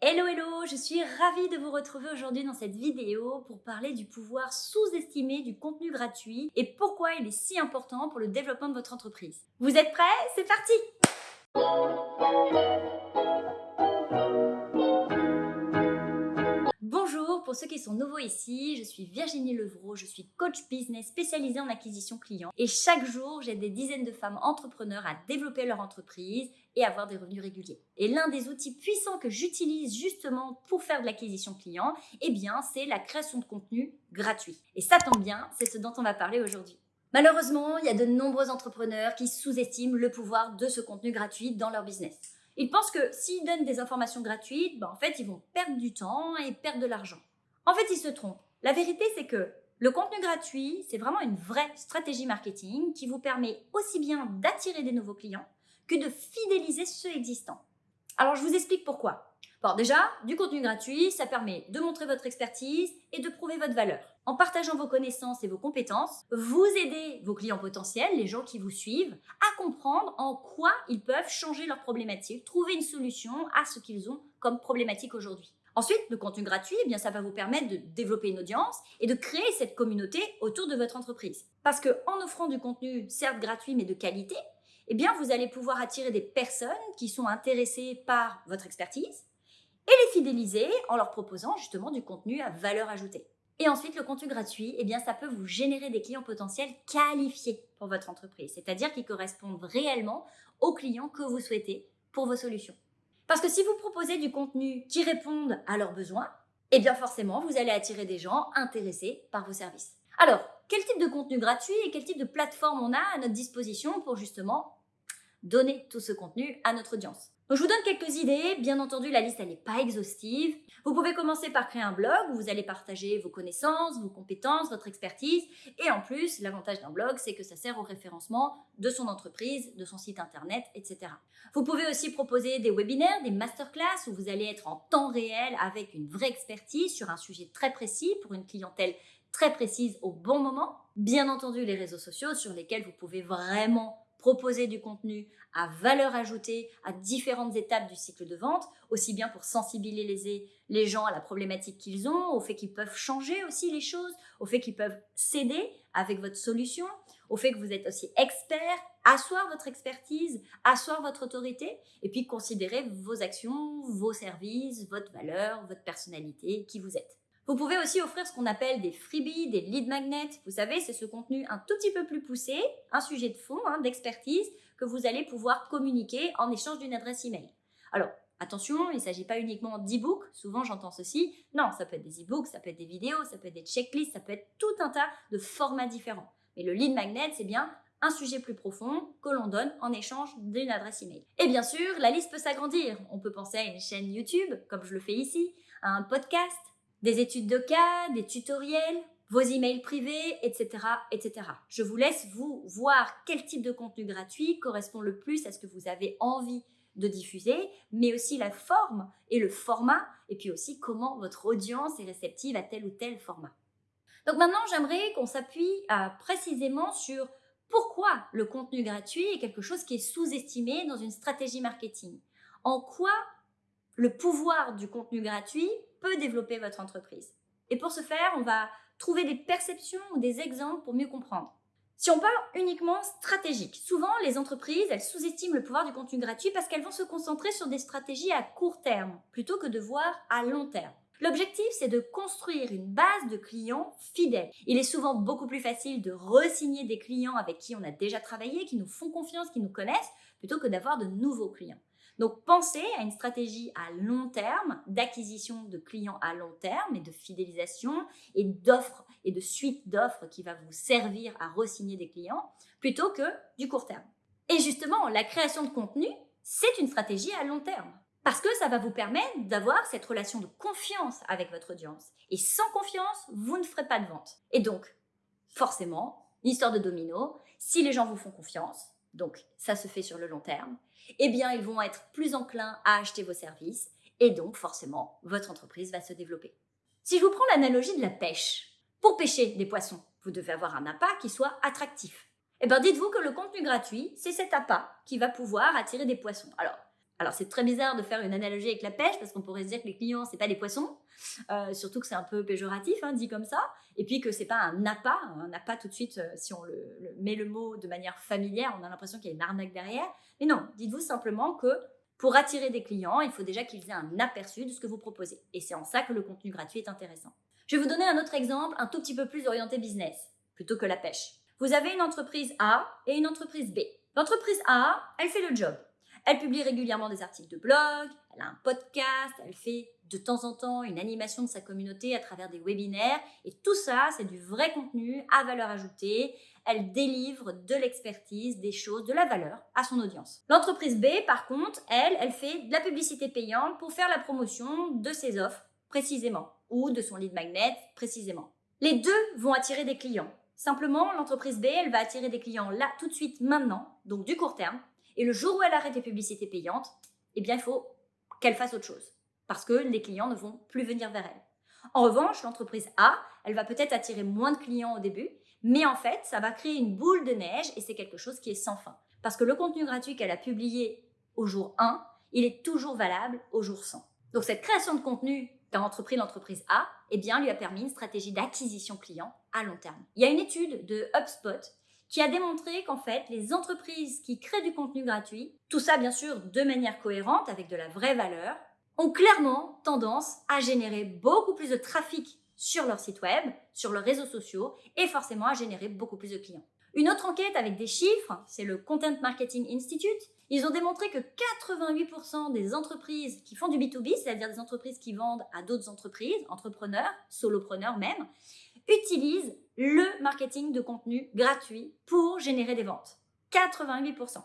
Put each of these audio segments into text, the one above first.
Hello hello, je suis ravie de vous retrouver aujourd'hui dans cette vidéo pour parler du pouvoir sous-estimé du contenu gratuit et pourquoi il est si important pour le développement de votre entreprise. Vous êtes prêts? C'est parti pour ceux qui sont nouveaux ici, je suis Virginie Levrault, je suis coach business spécialisée en acquisition client et chaque jour j'aide des dizaines de femmes entrepreneurs à développer leur entreprise et avoir des revenus réguliers. Et l'un des outils puissants que j'utilise justement pour faire de l'acquisition client, eh bien c'est la création de contenu gratuit. Et ça tombe bien, c'est ce dont on va parler aujourd'hui. Malheureusement, il y a de nombreux entrepreneurs qui sous-estiment le pouvoir de ce contenu gratuit dans leur business. Ils pensent que s'ils donnent des informations gratuites, ben en fait, ils vont perdre du temps et perdre de l'argent. En fait, ils se trompent. La vérité, c'est que le contenu gratuit, c'est vraiment une vraie stratégie marketing qui vous permet aussi bien d'attirer des nouveaux clients que de fidéliser ceux existants. Alors, je vous explique pourquoi. Bon, déjà, du contenu gratuit, ça permet de montrer votre expertise et de prouver votre valeur. En partageant vos connaissances et vos compétences, vous aidez vos clients potentiels, les gens qui vous suivent, à comprendre en quoi ils peuvent changer leurs problématiques, trouver une solution à ce qu'ils ont comme problématique aujourd'hui. Ensuite, le contenu gratuit, eh ça va vous permettre de développer une audience et de créer cette communauté autour de votre entreprise. Parce que en offrant du contenu, certes gratuit, mais de qualité, eh bien, vous allez pouvoir attirer des personnes qui sont intéressées par votre expertise et les fidéliser en leur proposant justement du contenu à valeur ajoutée. Et ensuite, le contenu gratuit, eh bien, ça peut vous générer des clients potentiels qualifiés pour votre entreprise, c'est-à-dire qui correspondent réellement aux clients que vous souhaitez pour vos solutions. Parce que si vous proposez du contenu qui réponde à leurs besoins, eh bien forcément, vous allez attirer des gens intéressés par vos services. Alors, quel type de contenu gratuit et quel type de plateforme on a à notre disposition pour justement donner tout ce contenu à notre audience? Je vous donne quelques idées. Bien entendu, la liste, n'est pas exhaustive. Vous pouvez commencer par créer un blog où vous allez partager vos connaissances, vos compétences, votre expertise. Et en plus, l'avantage d'un blog, c'est que ça sert au référencement de son entreprise, de son site internet, etc. Vous pouvez aussi proposer des webinaires, des masterclass où vous allez être en temps réel avec une vraie expertise sur un sujet très précis pour une clientèle très précise au bon moment. Bien entendu, les réseaux sociaux sur lesquels vous pouvez vraiment proposer du contenu à valeur ajoutée à différentes étapes du cycle de vente, aussi bien pour sensibiliser les gens à la problématique qu'ils ont, au fait qu'ils peuvent changer aussi les choses, au fait qu'ils peuvent s'aider avec votre solution, au fait que vous êtes aussi expert, asseoir votre expertise, asseoir votre autorité, et puis considérer vos actions, vos services, votre valeur, votre personnalité, qui vous êtes. Vous pouvez aussi offrir ce qu'on appelle des freebies, des lead magnets. Vous savez, c'est ce contenu un tout petit peu plus poussé, un sujet de fond, hein, d'expertise, que vous allez pouvoir communiquer en échange d'une adresse email. Alors, attention, il ne s'agit pas uniquement d'e-books. Souvent, j'entends ceci. Non, ça peut être des e-books, ça peut être des vidéos, ça peut être des checklists, ça peut être tout un tas de formats différents. Mais le lead magnet, c'est bien un sujet plus profond que l'on donne en échange d'une adresse email. Et bien sûr, la liste peut s'agrandir. On peut penser à une chaîne YouTube, comme je le fais ici, à un podcast, des études de cas, des tutoriels, vos emails privés, etc., etc. Je vous laisse vous voir quel type de contenu gratuit correspond le plus à ce que vous avez envie de diffuser, mais aussi la forme et le format, et puis aussi comment votre audience est réceptive à tel ou tel format. Donc maintenant, j'aimerais qu'on s'appuie euh, précisément sur pourquoi le contenu gratuit est quelque chose qui est sous-estimé dans une stratégie marketing. En quoi le pouvoir du contenu gratuit peut développer votre entreprise. Et pour ce faire, on va trouver des perceptions ou des exemples pour mieux comprendre. Si on parle uniquement stratégique, souvent les entreprises, elles sous-estiment le pouvoir du contenu gratuit parce qu'elles vont se concentrer sur des stratégies à court terme plutôt que de voir à long terme. L'objectif, c'est de construire une base de clients fidèles. Il est souvent beaucoup plus facile de resigner des clients avec qui on a déjà travaillé, qui nous font confiance, qui nous connaissent, plutôt que d'avoir de nouveaux clients. Donc pensez à une stratégie à long terme d'acquisition de clients à long terme et de fidélisation et d'offres et de suite d'offres qui va vous servir à re-signer des clients plutôt que du court terme. Et justement, la création de contenu, c'est une stratégie à long terme. Parce que ça va vous permettre d'avoir cette relation de confiance avec votre audience. Et sans confiance, vous ne ferez pas de vente. Et donc, forcément, histoire de domino, si les gens vous font confiance, donc ça se fait sur le long terme, eh bien ils vont être plus enclins à acheter vos services et donc forcément votre entreprise va se développer. Si je vous prends l'analogie de la pêche, pour pêcher des poissons, vous devez avoir un appât qui soit attractif. Eh bien dites-vous que le contenu gratuit, c'est cet appât qui va pouvoir attirer des poissons. Alors, Alors c'est très bizarre de faire une analogie avec la pêche parce qu'on pourrait se dire que les clients c'est pas des poissons, euh, surtout que c'est un peu péjoratif hein, dit comme ça, et puis que c'est pas un appât, un appât tout de suite euh, si on le, met le mot de manière familière, on a l'impression qu'il y a une arnaque derrière. Mais non, dites-vous simplement que pour attirer des clients, il faut déjà qu'ils aient un aperçu de ce que vous proposez, et c'est en ça que le contenu gratuit est intéressant. Je vais vous donner un autre exemple, un tout petit peu plus orienté business, plutôt que la pêche. Vous avez une entreprise A et une entreprise B. L'entreprise A, elle fait le job. Elle publie régulièrement des articles de blog, elle a un podcast, elle fait de temps en temps une animation de sa communauté à travers des webinaires. Et tout ça, c'est du vrai contenu à valeur ajoutée. Elle délivre de l'expertise, des choses, de la valeur à son audience. L'entreprise B, par contre, elle, elle fait de la publicité payante pour faire la promotion de ses offres précisément ou de son lead magnet précisément. Les deux vont attirer des clients. Simplement, l'entreprise B, elle va attirer des clients là, tout de suite, maintenant, donc du court terme. Et le jour où elle arrête les publicités payantes, eh bien, il faut qu'elle fasse autre chose. Parce que les clients ne vont plus venir vers elle. En revanche, l'entreprise A, elle va peut-être attirer moins de clients au début, mais en fait, ça va créer une boule de neige et c'est quelque chose qui est sans fin. Parce que le contenu gratuit qu'elle a publié au jour 1, il est toujours valable au jour 100. Donc cette création de contenu qu'a entrepris l'entreprise A, eh bien, lui a permis une stratégie d'acquisition client à long terme. Il y a une étude de HubSpot qui a démontré qu'en fait, les entreprises qui créent du contenu gratuit, tout ça bien sûr de manière cohérente, avec de la vraie valeur, ont clairement tendance à générer beaucoup plus de trafic sur leur site web, sur leurs réseaux sociaux et forcément à générer beaucoup plus de clients. Une autre enquête avec des chiffres, c'est le Content Marketing Institute. Ils ont démontré que 88% des entreprises qui font du B2B, c'est-à-dire des entreprises qui vendent à d'autres entreprises, entrepreneurs, solopreneurs même, utilisent le marketing de contenu gratuit pour générer des ventes. 88%.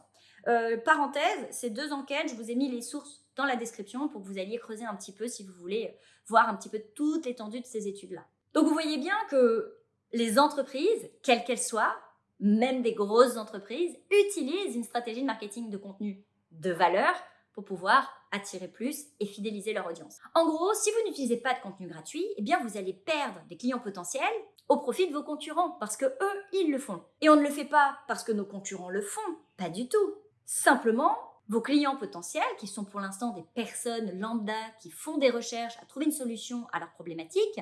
Euh, parenthèse, ces deux enquêtes, je vous ai mis les sources dans la description pour que vous alliez creuser un petit peu si vous voulez voir un petit peu toute l'étendue de ces études-là. Donc vous voyez bien que les entreprises, quelles qu'elles soient, même des grosses entreprises, utilisent une stratégie de marketing de contenu de valeur pour pouvoir attirer plus et fidéliser leur audience. En gros, si vous n'utilisez pas de contenu gratuit, eh bien vous allez perdre des clients potentiels au profit de vos concurrents parce que eux, ils le font. Et on ne le fait pas parce que nos concurrents le font, pas du tout. Simplement, vos clients potentiels, qui sont pour l'instant des personnes lambda qui font des recherches à trouver une solution à leurs problématiques,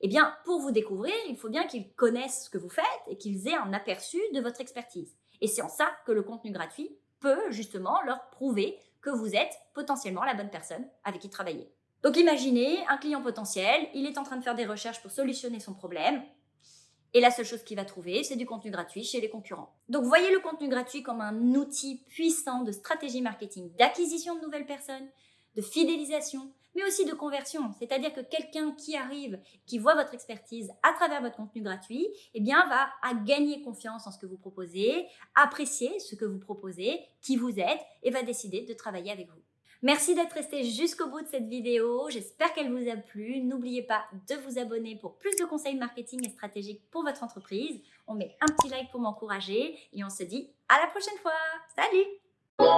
eh bien, pour vous découvrir, il faut bien qu'ils connaissent ce que vous faites et qu'ils aient un aperçu de votre expertise. Et c'est en ça que le contenu gratuit peut justement leur prouver que vous êtes potentiellement la bonne personne avec qui travailler. Donc imaginez un client potentiel, il est en train de faire des recherches pour solutionner son problème, et la seule chose qu'il va trouver, c'est du contenu gratuit chez les concurrents. Donc voyez le contenu gratuit comme un outil puissant de stratégie marketing, d'acquisition de nouvelles personnes, de fidélisation, mais aussi de conversion. C'est-à-dire que quelqu'un qui arrive, qui voit votre expertise à travers votre contenu gratuit, eh bien, va gagner confiance en ce que vous proposez, apprécier ce que vous proposez, qui vous êtes, et va décider de travailler avec vous. Merci d'être resté jusqu'au bout de cette vidéo. J'espère qu'elle vous a plu. N'oubliez pas de vous abonner pour plus de conseils marketing et stratégiques pour votre entreprise. On met un petit like pour m'encourager et on se dit à la prochaine fois. Salut Thank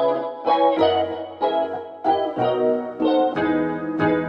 you.